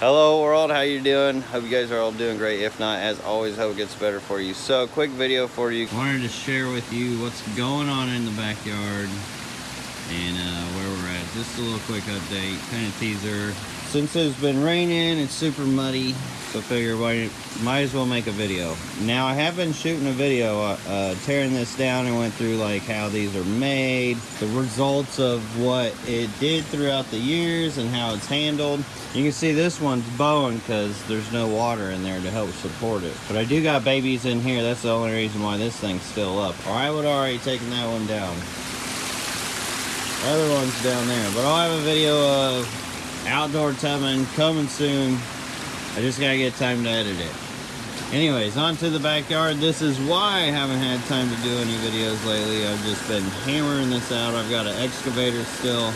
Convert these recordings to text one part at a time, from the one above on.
Hello world, how you doing? Hope you guys are all doing great. If not, as always, hope it gets better for you. So, quick video for you. Wanted to share with you what's going on in the backyard and uh, where we're at. Just a little quick update, kind of teaser. Since it's been raining, it's super muddy, so figure why might as well make a video. Now I have been shooting a video uh, uh, tearing this down and went through like how these are made, the results of what it did throughout the years and how it's handled. You can see this one's bowing because there's no water in there to help support it. But I do got babies in here. That's the only reason why this thing's still up. Or I would already taken that one down. The other one's down there. But I'll have a video of outdoor tubbing coming soon. I just gotta get time to edit it. Anyways, on to the backyard. This is why I haven't had time to do any videos lately. I've just been hammering this out. I've got an excavator still.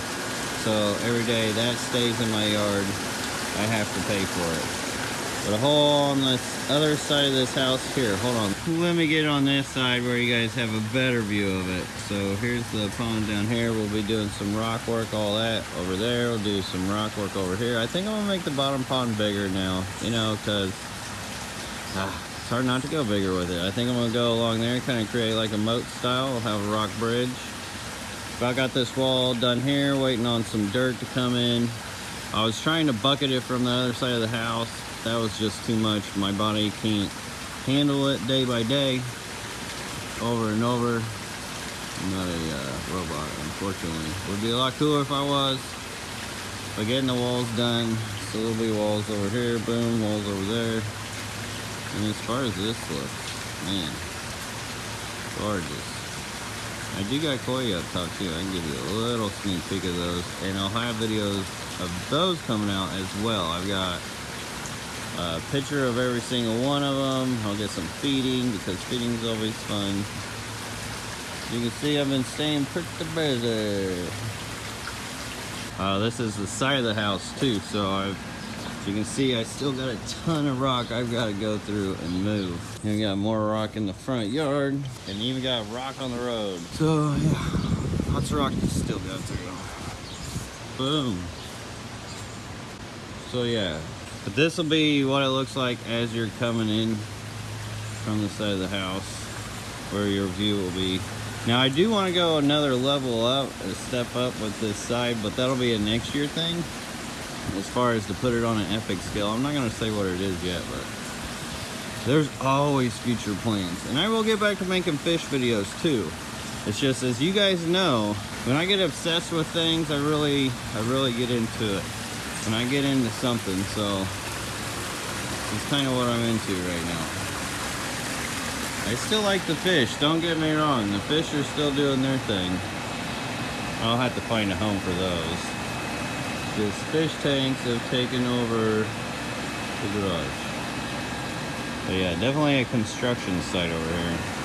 So every day that stays in my yard, I have to pay for it. But a hole on the other side of this house here, hold on. Let me get on this side where you guys have a better view of it. So here's the pond down here. We'll be doing some rock work, all that over there. We'll do some rock work over here. I think I'm gonna make the bottom pond bigger now, you know, cause ah, it's hard not to go bigger with it. I think I'm gonna go along there, and kind of create like a moat style. We'll have a rock bridge. I got this wall done here, waiting on some dirt to come in. I was trying to bucket it from the other side of the house. That was just too much. My body can't handle it day by day, over and over. I'm not a uh, robot, unfortunately. Would be a lot cooler if I was. But getting the walls done, so there'll be walls over here, boom, walls over there. And as far as this looks, man, gorgeous. I do got koi up top too. I can give you a little sneak peek of those. And I'll have videos of those coming out as well. I've got a picture of every single one of them. I'll get some feeding because feeding is always fun. You can see I've been staying pretty busy. Uh, this is the side of the house too. So I've you can see I still got a ton of rock I've got to go through and move. And we got more rock in the front yard and even got rock on the road. So yeah, lots of rock to still go through. Boom. So yeah, but this will be what it looks like as you're coming in from the side of the house where your view will be. Now I do want to go another level up, a step up with this side, but that'll be a next year thing as far as to put it on an epic scale. I'm not going to say what it is yet, but there's always future plans. And I will get back to making fish videos too. It's just, as you guys know, when I get obsessed with things, I really, I really get into it. When I get into something, so it's kind of what I'm into right now. I still like the fish, don't get me wrong. The fish are still doing their thing. I'll have to find a home for those. This fish tanks have taken over the garage. But yeah, definitely a construction site over here.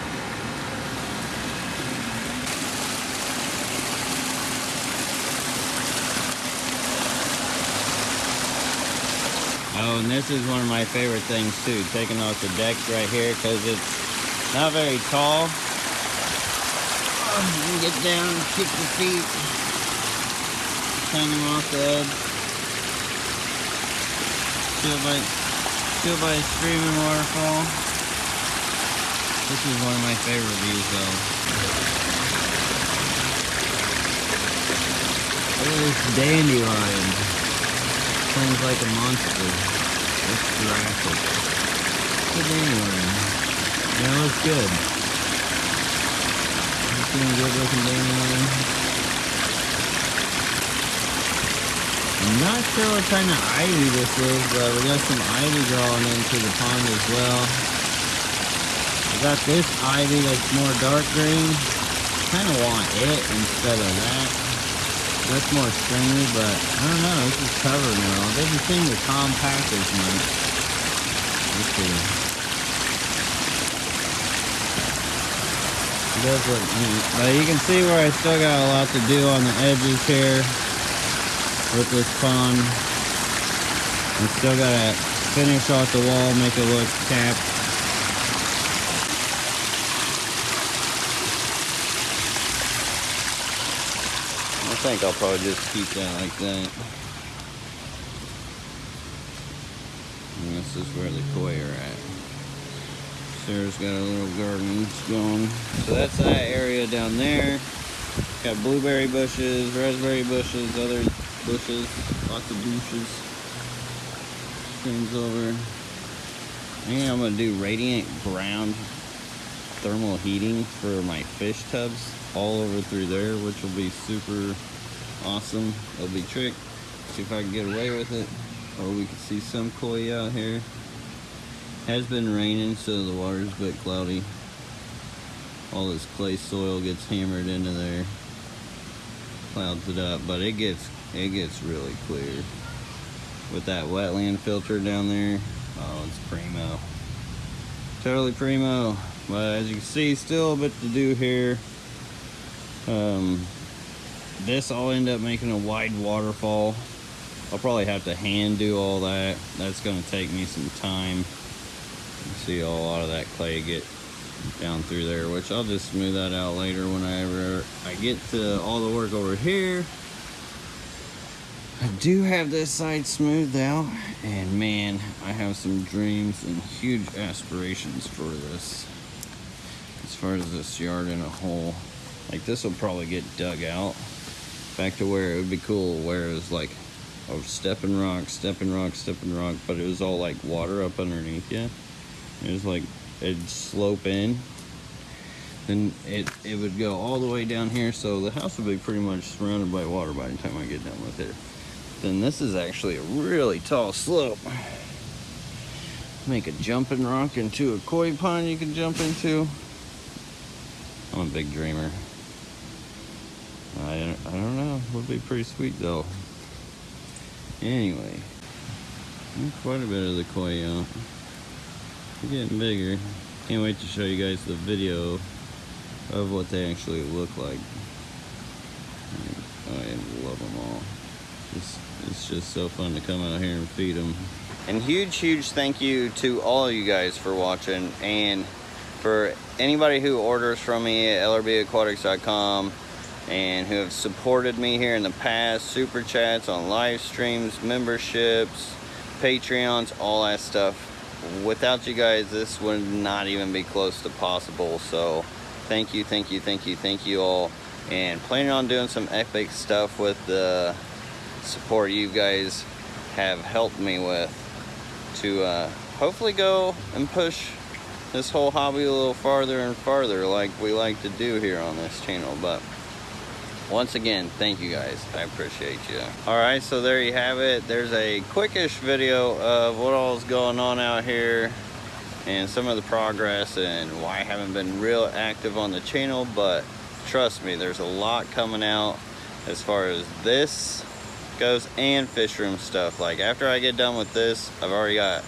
And this is one of my favorite things too, taking off the decks right here because it's not very tall. Oh, you can get down, kick the feet hang them off the edge. Still by, still by a streaming waterfall. This is one of my favorite views though. Look at this dandelion. Sounds like a monster. It's Jurassic. It's a dandelion. Yeah, it looks good. A good looking dandelion. I'm not sure what kind of ivy this is, but we got some ivy growing into the pond as well. We got this ivy that's more dark green. kind of want it instead of that. That's more stringy, but I don't know. This is covered now. It doesn't seem to compact as much. Let's see. It does look neat. But you can see where I still got a lot to do on the edges here with this pond. I still gotta finish off the wall, make it look capped. I think I'll probably just keep that like that. this is where the koi are at. Sarah's got a little garden going. So that's that area down there. Got blueberry bushes, raspberry bushes, other bushes, lots of bushes. Things over. I think I'm gonna do radiant ground thermal heating for my fish tubs all over through there, which will be super awesome. It'll be trick. See if I can get away with it. Or we can see some koi out here. Has been raining, so the water's a bit cloudy. All this clay soil gets hammered into there. Clouds it up, but it gets it gets really clear. With that wetland filter down there, oh, it's primo. Totally primo. But as you can see, still a bit to do here. Um, this I'll end up making a wide waterfall. I'll probably have to hand do all that. That's gonna take me some time. See a lot of that clay get down through there, which I'll just smooth that out later whenever I get to all the work over here. I do have this side smoothed out, and man, I have some dreams and huge aspirations for this. As far as this yard in a hole like this will probably get dug out back to where it would be cool, where it was like a stepping rock, stepping rock, stepping rock, but it was all like water up underneath you. It was like it'd slope in. Then it, it would go all the way down here, so the house would be pretty much surrounded by water by the time I get done with it. Then this is actually a really tall slope. Make a jumping rock into a koi pond you can jump into. I'm a big dreamer. I, I don't know. Would be pretty sweet though. Anyway, quite a bit of the koi out. They're getting bigger. Can't wait to show you guys the video of what they actually look like. I love them all. It's, it's just so fun to come out here and feed them. And huge, huge thank you to all you guys for watching and for anybody who orders from me at lrbaquatics.com and who have supported me here in the past, super chats on live streams, memberships, Patreons, all that stuff. Without you guys, this would not even be close to possible. So thank you, thank you, thank you, thank you all. And planning on doing some epic stuff with the support you guys have helped me with to uh, hopefully go and push this whole hobby a little farther and farther like we like to do here on this channel. But once again, thank you guys. I appreciate you. All right, so there you have it. There's a quickish video of what all is going on out here and some of the progress and why I haven't been real active on the channel, but trust me, there's a lot coming out as far as this goes and fish room stuff. Like after I get done with this, I've already got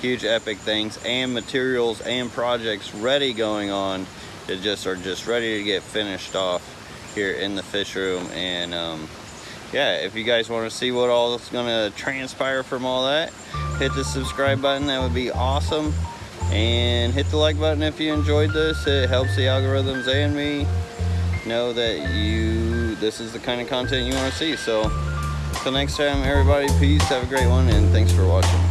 huge epic things and materials and projects ready going on that just are just ready to get finished off here in the fish room. And um, yeah if you guys want to see what all is going to transpire from all that hit the subscribe button. That would be awesome. And hit the like button if you enjoyed this. It helps the algorithms and me know that you this is the kind of content you want to see. So until next time everybody peace. Have a great one and thanks for watching